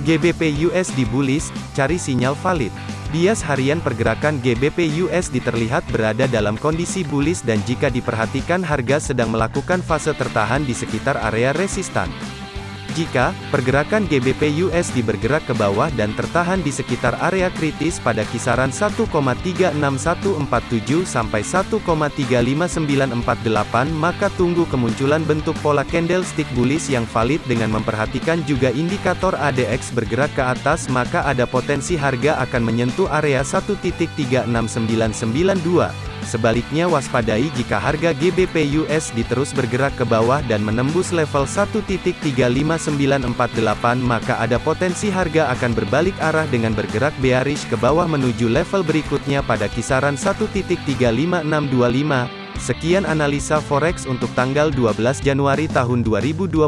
GBP USD bullish, cari sinyal valid. Bias harian pergerakan GBP USD terlihat berada dalam kondisi bullish dan jika diperhatikan harga sedang melakukan fase tertahan di sekitar area resistan. Jika pergerakan GBP USD bergerak ke bawah dan tertahan di sekitar area kritis pada kisaran 1,36147 sampai 1,35948 maka tunggu kemunculan bentuk pola candlestick bullish yang valid dengan memperhatikan juga indikator ADX bergerak ke atas maka ada potensi harga akan menyentuh area 1.36992. Sebaliknya waspadai jika harga GBP USD terus bergerak ke bawah dan menembus level 1.35948 maka ada potensi harga akan berbalik arah dengan bergerak bearish ke bawah menuju level berikutnya pada kisaran 1.35625. Sekian analisa forex untuk tanggal 12 Januari tahun 2022.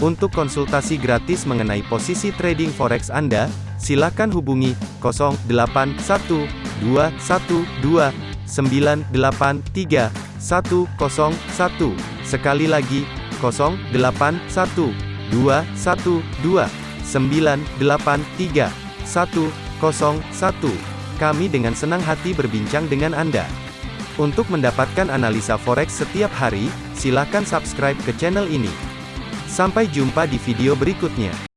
Untuk konsultasi gratis mengenai posisi trading forex Anda, silakan hubungi 081212 983 101. Sekali lagi, 081 212 983 101. Kami dengan senang hati berbincang dengan Anda. Untuk mendapatkan analisa forex setiap hari, silakan subscribe ke channel ini. Sampai jumpa di video berikutnya.